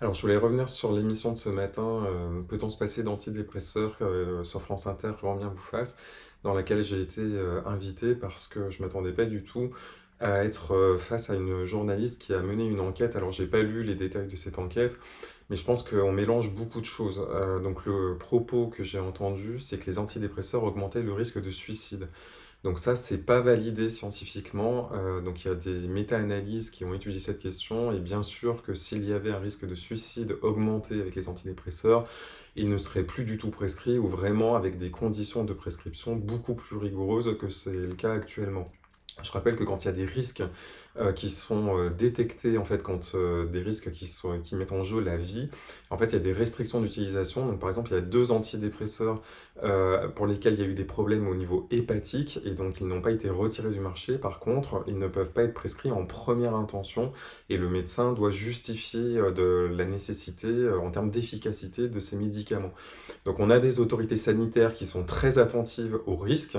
Alors, je voulais revenir sur l'émission de ce matin, euh, Peut-on se passer d'antidépresseurs euh, sur France Inter, vous fasse, dans laquelle j'ai été euh, invité parce que je m'attendais pas du tout à être face à une journaliste qui a mené une enquête. Alors, j'ai pas lu les détails de cette enquête, mais je pense qu'on mélange beaucoup de choses. Donc, le propos que j'ai entendu, c'est que les antidépresseurs augmentaient le risque de suicide. Donc ça, c'est pas validé scientifiquement. Euh, donc il y a des méta-analyses qui ont étudié cette question. Et bien sûr que s'il y avait un risque de suicide augmenté avec les antidépresseurs, il ne serait plus du tout prescrit ou vraiment avec des conditions de prescription beaucoup plus rigoureuses que c'est le cas actuellement. Je rappelle que quand il y a des risques euh, qui sont euh, détectés, en fait, quand euh, des risques qui, mettent en jeu la vie, en fait, il y a des restrictions d'utilisation. Par exemple, il y a deux antidépresseurs pour lesquels il y a eu des problèmes au niveau hépatique et donc ils n'ont pas été retirés du marché. Par contre, ils ne peuvent pas être prescrits en première intention et le médecin doit justifier de la nécessité en termes d'efficacité de ces médicaments. Donc, on a des autorités sanitaires qui sont très attentives aux risques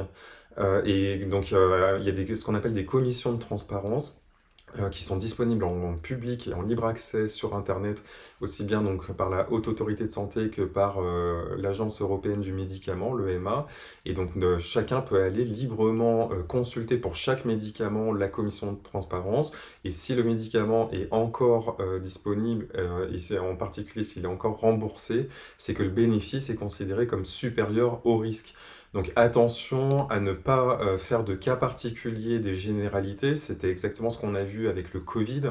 et donc, euh, il y a ce qu'on appelle des commissions de transparence euh, qui sont disponibles en, public et en libre accès sur Internet, aussi bien donc par la Haute Autorité de Santé que par l'Agence Européenne du Médicament, l'EMA. Et donc, chacun peut aller librement consulter pour chaque médicament la commission de transparence. Et si le médicament est encore disponible, et en particulier s'il est encore remboursé, c'est que le bénéfice est considéré comme supérieur au risque. Donc attention à ne pas euh, faire de cas particuliers des généralités, c'était exactement ce qu'on a vu avec le Covid.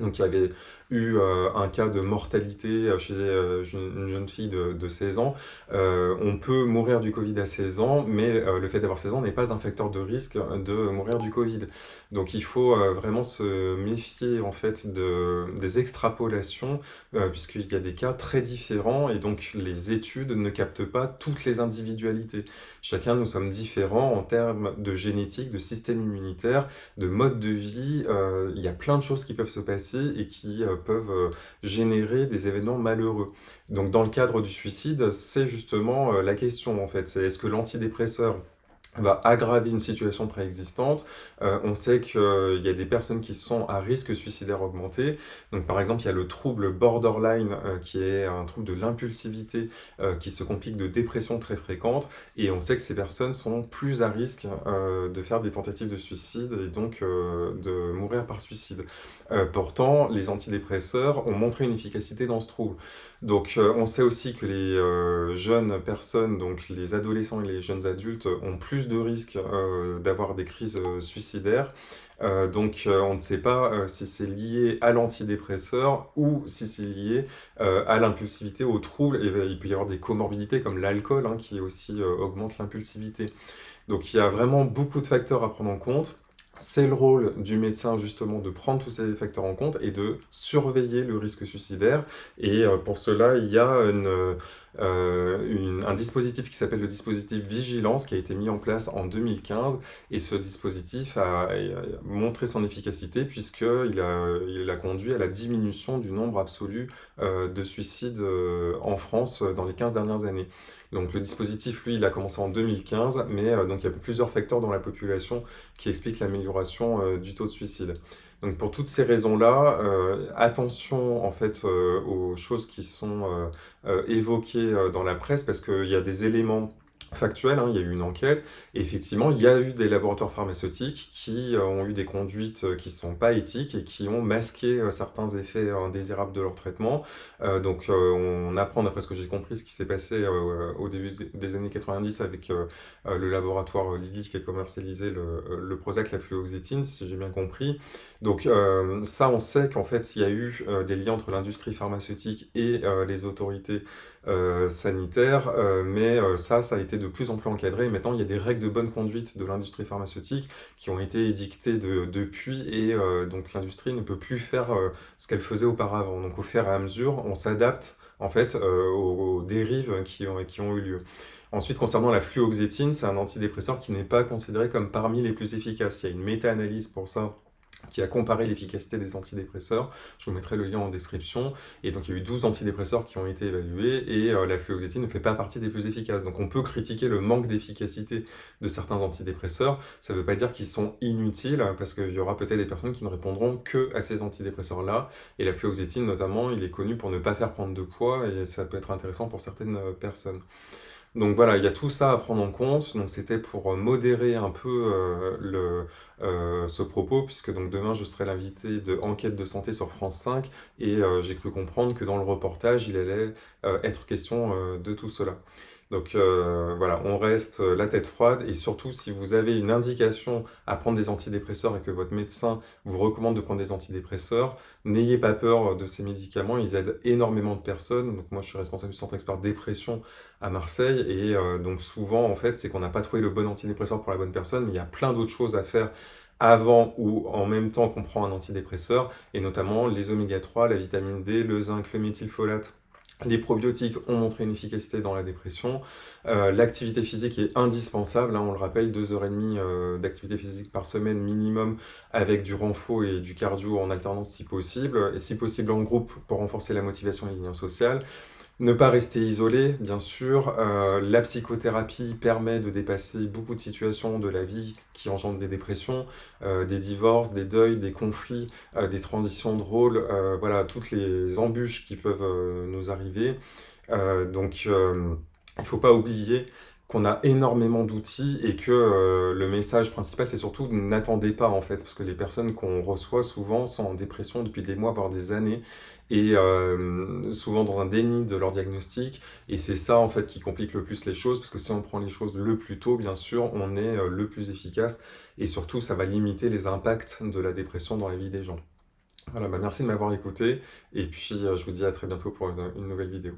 Donc il y avait eu euh, un cas de mortalité euh, chez euh, une jeune fille de, 16 ans. on peut mourir du Covid à 16 ans, mais le fait d'avoir 16 ans n'est pas un facteur de risque de mourir du Covid. Donc il faut vraiment se méfier en fait de, des extrapolations, puisqu'il y a des cas très différents, et donc les études ne captent pas toutes les individualités. Chacun, nous sommes différents en termes de génétique, de système immunitaire, de mode de vie. il y a plein de choses qui peuvent se passer et qui peuvent euh, générer des événements malheureux. Donc dans le cadre du suicide, c'est justement euh, la question en fait, c'est est-ce que l'antidépresseur va aggraver une situation préexistante. Euh, on sait qu'il y a des personnes qui sont à risque suicidaire augmenté. Donc par exemple, il y a le trouble borderline euh, qui est un trouble de l'impulsivité euh, qui se complique de dépression très fréquente. Et on sait que ces personnes sont plus à risque de faire des tentatives de suicide et donc de mourir par suicide. pourtant, les antidépresseurs ont montré une efficacité dans ce trouble. Donc on sait aussi que les jeunes personnes, donc les adolescents et les jeunes adultes, ont plus de risques euh, d'avoir des crises euh, suicidaires. Euh, donc on ne sait pas si c'est lié à l'antidépresseur ou si c'est lié à l'impulsivité, au trouble. Et, il peut y avoir des comorbidités comme l'alcool hein, qui aussi augmente l'impulsivité. Donc il y a vraiment beaucoup de facteurs à prendre en compte. C'est le rôle du médecin justement de prendre tous ces facteurs en compte et de surveiller le risque suicidaire. Et pour cela, il y a euh, un dispositif qui s'appelle le dispositif Vigilance qui a été mis en place en 2015 et ce dispositif a, montré son efficacité puisqu'il a, il a conduit à la diminution du nombre absolu euh, de suicides euh, en France dans les 15 dernières années. Donc le dispositif, lui, il a commencé en 2015, mais donc il y a plusieurs facteurs dans la population qui expliquent l'amélioration du taux de suicide. Donc pour toutes ces raisons-là, euh, attention en fait euh, aux choses qui sont euh, évoquées dans la presse parce qu'il y a des éléments factuel, hein, il y a eu une enquête, effectivement, il y a eu des laboratoires pharmaceutiques qui euh, ont eu des conduites euh, qui ne sont pas éthiques et qui ont masqué euh, certains effets indésirables de leur traitement. donc, on apprend, d'après ce que j'ai compris, ce qui s'est passé au début des années 90 avec le laboratoire Lilly qui a commercialisé le, le Prozac, la fluoxétine, si j'ai bien compris. Donc, ça, on sait qu'en fait, il y a eu des liens entre l'industrie pharmaceutique et les autorités sanitaires, mais ça, ça a été de plus en plus encadré. Maintenant, il y a des règles de bonne conduite de l'industrie pharmaceutique qui ont été édictées depuis et euh, donc l'industrie ne peut plus faire euh, ce qu'elle faisait auparavant. Donc au fur et à mesure, on s'adapte en fait euh, aux, dérives qui ont, qui ont eu lieu. Ensuite, concernant la fluoxétine, c'est un antidépresseur qui n'est pas considéré comme parmi les plus efficaces. Il y a une méta-analyse pour ça qui a comparé l'efficacité des antidépresseurs. Je vous mettrai le lien en description. Et donc, il y a eu 12 antidépresseurs qui ont été évalués et euh, la fluoxétine ne fait pas partie des plus efficaces. Donc, on peut critiquer le manque d'efficacité de certains antidépresseurs. Ça ne veut pas dire qu'ils sont inutiles parce qu'il y aura peut-être des personnes qui ne répondront que à ces antidépresseurs-là. Et la fluoxétine, notamment, il est connu pour ne pas faire prendre de poids et ça peut être intéressant pour certaines euh, personnes. Donc voilà, il y a tout ça à prendre en compte. Donc c'était pour euh, modérer un peu euh, le, euh, ce propos, puisque donc demain je serai l'invité de Enquête de santé sur France 5, et j'ai cru comprendre que dans le reportage, il allait être question de tout cela. Donc euh, voilà, on reste euh, la tête froide. Et surtout si vous avez une indication à prendre des antidépresseurs et que votre médecin vous recommande de prendre des antidépresseurs, n'ayez pas peur de ces médicaments, ils aident énormément de personnes. Donc moi je suis responsable du centre expert dépression à Marseille. Et euh, donc souvent en fait c'est qu'on n'a pas trouvé le bon antidépresseur pour la bonne personne, mais il y a plein d'autres choses à faire avant ou en même temps qu'on prend un antidépresseur, et notamment les oméga 3, la vitamine D, le zinc, le méthylfolate, les probiotiques ont montré une efficacité dans la dépression. Euh, l'activité physique est indispensable, hein, on le rappelle, 2h30 euh, d'activité physique par semaine minimum avec du renfort et du cardio en alternance si possible, et si possible en groupe pour renforcer la motivation et les sociaux. Ne pas rester isolé, bien sûr. Euh, la psychothérapie permet de dépasser beaucoup de situations de la vie qui engendrent des dépressions, euh, des divorces, des deuils, des conflits, euh, des transitions de rôle, voilà, toutes les embûches qui peuvent nous arriver. donc, il ne faut pas oublier qu'on a énormément d'outils et que le message principal, c'est surtout n'attendez pas en fait, parce que les personnes qu'on reçoit souvent sont en dépression depuis des mois, voire des années, et euh, souvent dans un déni de leur diagnostic. Et c'est ça en fait qui complique le plus les choses, parce que si on prend les choses le plus tôt, bien sûr, on est euh, le plus efficace. Et surtout, ça va limiter les impacts de la dépression dans la vie des gens. Voilà, bah merci de m'avoir écouté, et puis euh, je vous dis à très bientôt pour une nouvelle vidéo.